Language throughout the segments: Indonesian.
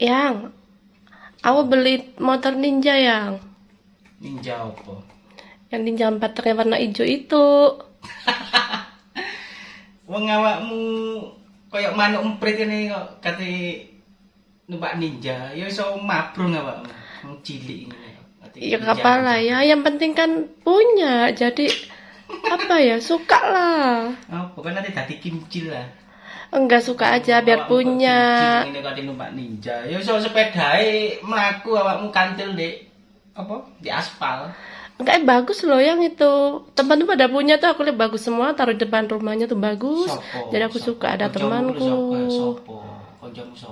Yang, aku beli motor ninja yang, Ninja apa? yang ninja baterai warna hijau itu. Wong awakmu koyo manuk emprit ini kok kate numpak ninja, ya iso mabrung awakmu. Wong cilik ngene. Ya kepala ya, yang penting kan punya. Jadi apa ya, suka lah. Oh, pokoknya nanti dadi kimcil lah. Enggak suka aja biar kok punya. Ngene kate numpak ninja. Ya iso sepedae mlaku awakmu kantil Dek. Apa? Di aspal. Enggak eh, bagus loh yang itu. Teman tuh pada punya tuh aku lihat bagus semua taruh di depan rumahnya tuh bagus. Sopo? Jadi aku Sopo? suka ada temanku. sopo? Sopo?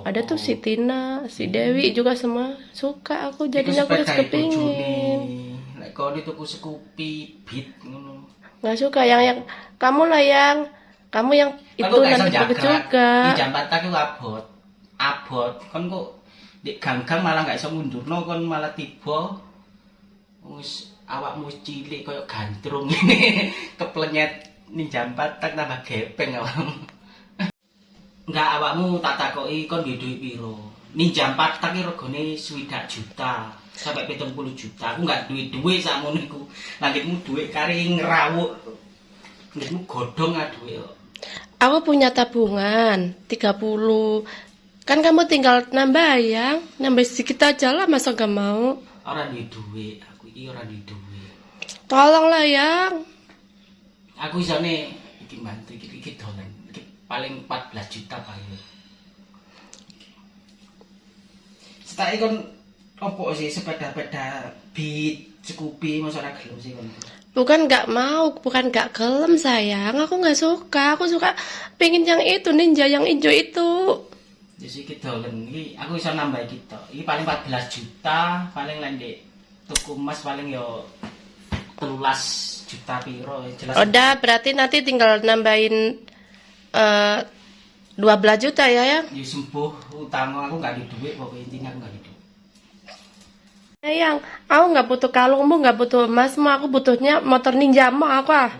Ada tuh si Tina, si Dewi juga semua suka aku jadinya aku harus kepingin. bojone. Lek kau di tuku Scoopy beat ngono. Nggak suka yang yang kamu lah yang kamu yang itu Aku nanti jaga. juga. Di jambat tak iku abot. Abot. Kon kok di ganggang malah gak iso mundurno kon malah tiba. Wis awakmu wis cilik koyo gandrung ini keplenyet ning jambat tak tambah gepeng awakmu. Enggak awakmu tak takoki kon duwe duit piro. Ning jambat tak ki regane 20 juta sampai 70 juta. Aku enggak duwe duit sakmono iku. Langitmu duit kari ngerawuk. Langitmu godhong ah duit. Aku punya tabungan 30. Kan kamu tinggal nambah yang nambah sedikit aja lah masa gak mau. ora duwe duit aku iki ora duwe duit Tolonglah yang. aku isone iki bantu iki iki dolan paling 14 juta bayar setake kon opo sih sepeda-peda beat Scoopy masa ora gelem sih kon Bukan gak mau, bukan gak kelem sayang. Aku gak suka. Aku suka pengen yang itu ninja yang hijau itu. Jadi dolan iki aku iso nambah iki tok. Iki paling 14 juta, paling lain Dek. Tuku emas paling yo 13 juta piro jelas. Udah berarti nanti tinggal nambahin eh 12 juta ya ya. Ya sembuh utang aku gak ada duit pokoknya intinya aku gak ada duit. Sayang, aku nggak butuh kalungmu, nggak butuh emasmu, aku butuhnya motor ninjamu aku ah.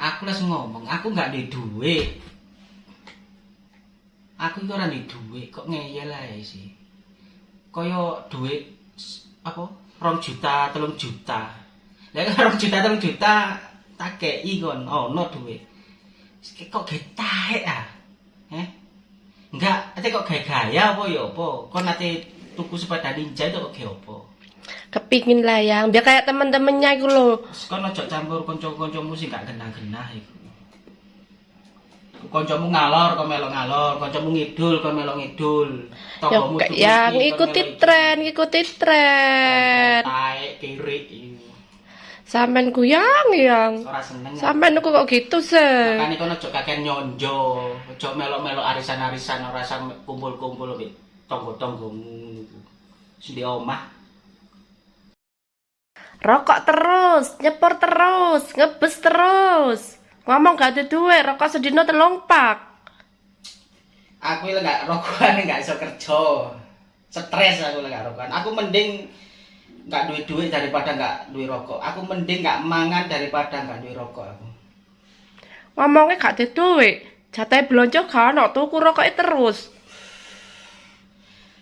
Aku langsung ngomong, aku gak ada duit. Aku itu orang ada duit, kok ngeyel aja sih. Kaya duit apa? Rong juta, telung juta. Lah rong juta, telung juta tak kei kon, oh no duit. Kok getahe ah? Eh? Enggak, ate kok gaya-gaya apa ya apa? Kon tuku sepeda ninja itu kok apa? Kepingin lah yang, biar kayak temen-temennya itu loh. Kon ojo campur kanca-kancamu sing gak genah-genah iku. Kancamu ngalor kon melo ngalor, kancamu ngidul kon melo ngidul. Ya, Tonggomu tuku yang kon ikuti melo tren, ikuti tren. Taek kiri. Sampean ku yang. Sampean aku kok gitu sih. Makane kon ojo kakek nyonjo, ojo melo-melo arisan-arisan ora sam kumpul-kumpul mbek tonggo-tonggomu iku. Omah. Rokok terus, nyepor terus, ngebes terus. Ngomong gak ada duit, rokok sedino telung pak. Aku lek gak rokokan gak iso kerja. Stres aku lek gak rokokan. Aku mending gak duwe duit daripada gak duwe rokok. Aku mending gak mangan daripada gak duwe rokok aku. Ngomongnya gak ada duit. Jatah belanja gak ono, tuku rokoknya terus.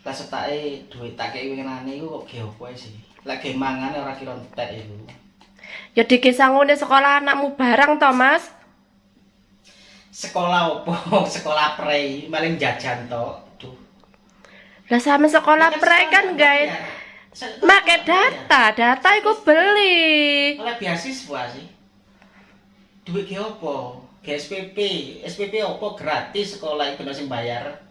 Lah setake duit tak kei winginane iku kok ge opo ae sih. Lek ge mangan ora kira entek iku. Ya dikisangune sekolah anakmu barang to, Mas. Sekolah opo? Sekolah prei, paling jajan tok. Duh. Lah sama sekolah pre kan guys. Make data, data iku beli. Oleh beasiswa sih. Duit ge opo? Ge SPP. SPP opo gratis sekolah iku sing bayar.